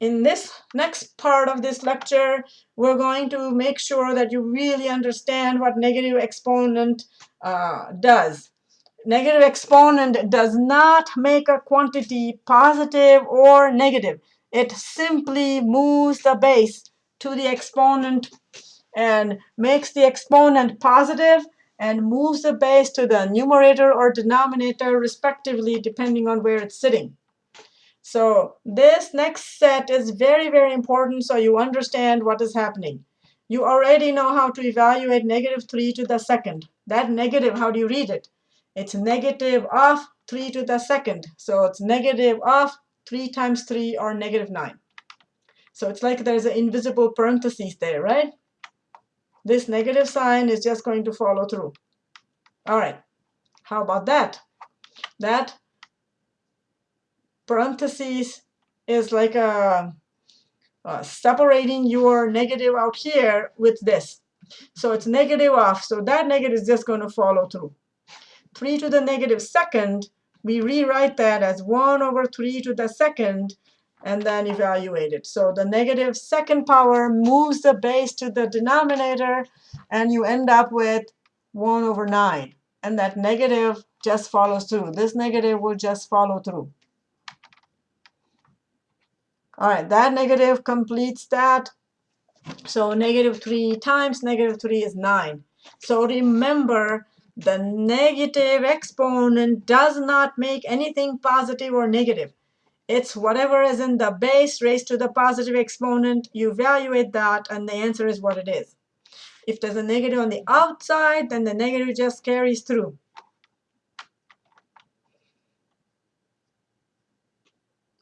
in this next part of this lecture, we're going to make sure that you really understand what negative exponent uh, does. Negative exponent does not make a quantity positive or negative. It simply moves the base to the exponent and makes the exponent positive and moves the base to the numerator or denominator respectively depending on where it's sitting. So this next set is very, very important so you understand what is happening. You already know how to evaluate negative 3 to the second. That negative, how do you read it? It's negative of 3 to the second. So it's negative of 3 times 3 or negative 9. So it's like there's an invisible parenthesis there, right? This negative sign is just going to follow through. All right, how about that? That parentheses is like a, a separating your negative out here with this. So it's negative off. So that negative is just going to follow through. 3 to the negative second, we rewrite that as 1 over 3 to the second, and then evaluate it. So the negative second power moves the base to the denominator, and you end up with 1 over 9. And that negative just follows through. This negative will just follow through. All right, that negative completes that. So negative 3 times negative 3 is 9. So remember, the negative exponent does not make anything positive or negative. It's whatever is in the base raised to the positive exponent. You evaluate that, and the answer is what it is. If there's a negative on the outside, then the negative just carries through.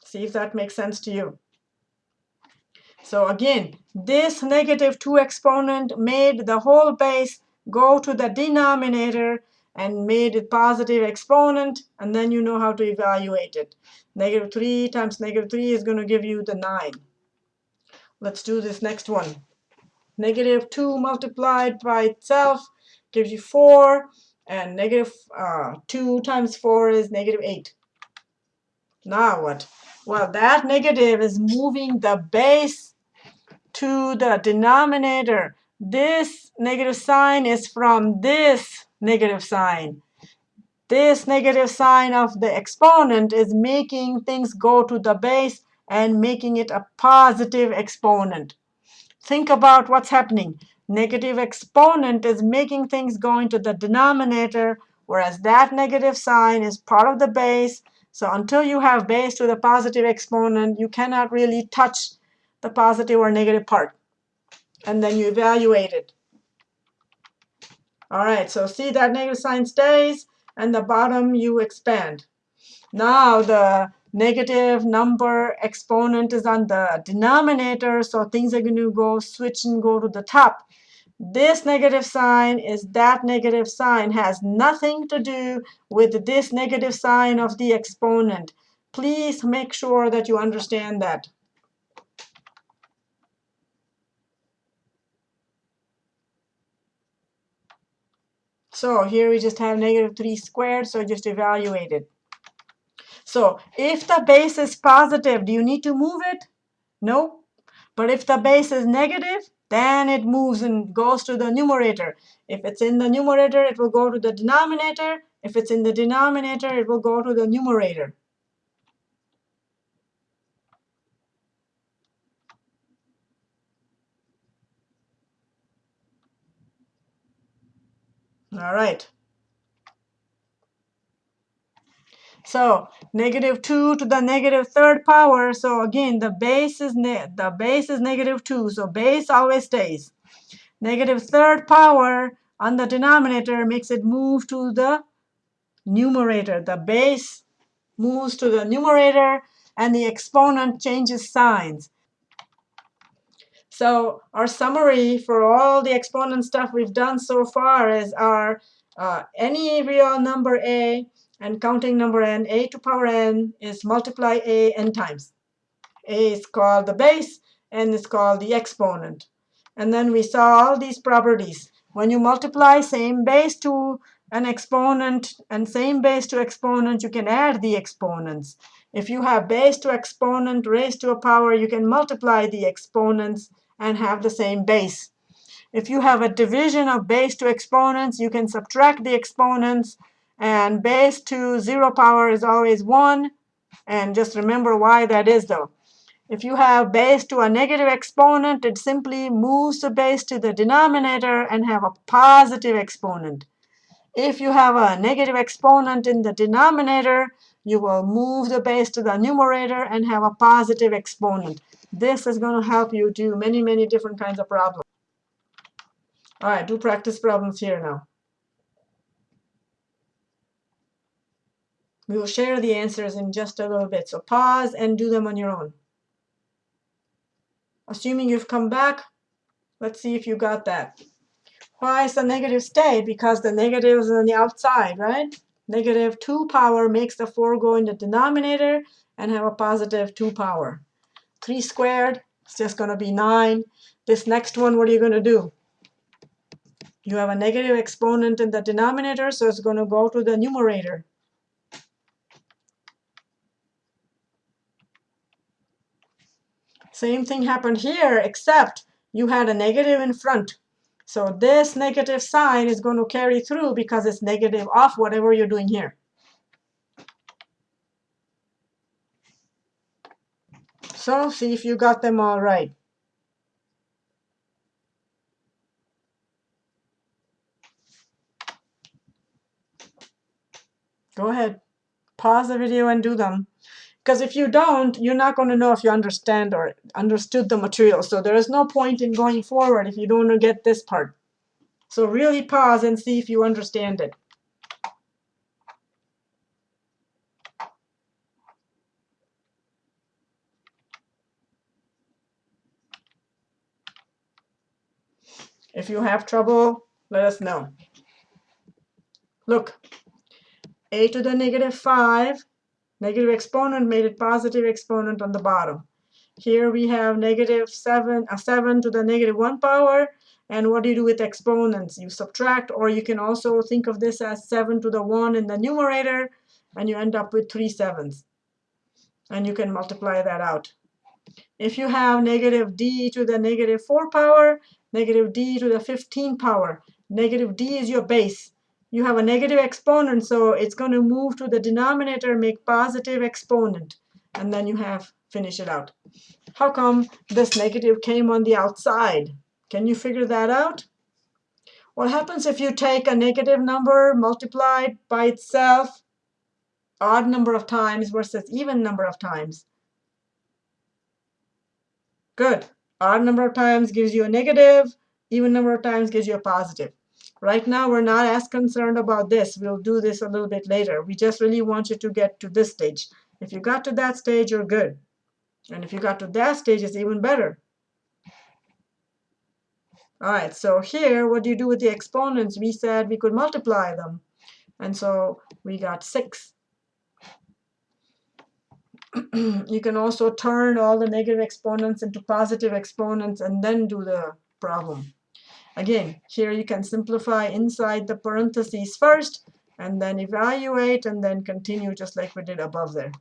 See if that makes sense to you. So again, this negative 2 exponent made the whole base go to the denominator and made it positive exponent, and then you know how to evaluate it. Negative 3 times negative 3 is going to give you the 9. Let's do this next one. Negative 2 multiplied by itself gives you 4, and negative, uh, 2 times 4 is negative 8. Now what? Well, that negative is moving the base to the denominator. This negative sign is from this negative sign. This negative sign of the exponent is making things go to the base and making it a positive exponent. Think about what's happening. Negative exponent is making things go into the denominator, whereas that negative sign is part of the base. So until you have base to the positive exponent, you cannot really touch the positive or negative part. And then you evaluate it. All right, so see that negative sign stays, and the bottom you expand. Now the negative number exponent is on the denominator, so things are going to go switch and go to the top. This negative sign is that negative sign, has nothing to do with this negative sign of the exponent. Please make sure that you understand that. So here we just have negative 3 squared, so just evaluate it. So if the base is positive, do you need to move it? No. But if the base is negative, then it moves and goes to the numerator. If it's in the numerator, it will go to the denominator. If it's in the denominator, it will go to the numerator. All right. So negative 2 to the negative third power. So again, the base is the base is negative 2. So base always stays. Negative third power on the denominator makes it move to the numerator. The base moves to the numerator, and the exponent changes signs. So our summary for all the exponent stuff we've done so far is our uh, any real number a and counting number n, a to power n is multiply a n times. a is called the base, n is called the exponent. And then we saw all these properties. When you multiply same base to an exponent and same base to exponent, you can add the exponents. If you have base to exponent raised to a power, you can multiply the exponents and have the same base. If you have a division of base to exponents, you can subtract the exponents. And base to 0 power is always 1. And just remember why that is, though. If you have base to a negative exponent, it simply moves the base to the denominator and have a positive exponent. If you have a negative exponent in the denominator, you will move the base to the numerator and have a positive exponent. This is going to help you do many, many different kinds of problems. All right, do practice problems here now. We will share the answers in just a little bit. So pause and do them on your own. Assuming you've come back, let's see if you got that. Why is the negative stay? Because the negative is on the outside, right? Negative 2 power makes the 4 go in the denominator and have a positive 2 power. 3 squared is just going to be 9. This next one, what are you going to do? You have a negative exponent in the denominator, so it's going to go to the numerator. Same thing happened here, except you had a negative in front. So this negative sign is going to carry through because it's negative off whatever you're doing here. So see if you got them all right. Go ahead. Pause the video and do them. Because if you don't, you're not going to know if you understand or understood the material. So there is no point in going forward if you don't get this part. So really pause and see if you understand it. If you have trouble, let us know. Look, a to the negative 5 Negative exponent made it positive exponent on the bottom. Here we have negative 7, a 7 to the negative 1 power. And what do you do with exponents? You subtract, or you can also think of this as 7 to the 1 in the numerator, and you end up with 3 sevens. And you can multiply that out. If you have negative d to the negative 4 power, negative d to the 15 power, negative d is your base you have a negative exponent, so it's going to move to the denominator, make positive exponent, and then you have finish it out. How come this negative came on the outside? Can you figure that out? What happens if you take a negative number multiplied by itself odd number of times versus even number of times? Good. Odd number of times gives you a negative. Even number of times gives you a positive. Right now, we're not as concerned about this. We'll do this a little bit later. We just really want you to get to this stage. If you got to that stage, you're good. And if you got to that stage, it's even better. All right, so here, what do you do with the exponents? We said we could multiply them. And so we got 6. you can also turn all the negative exponents into positive exponents and then do the problem. Again, here you can simplify inside the parentheses first, and then evaluate, and then continue just like we did above there.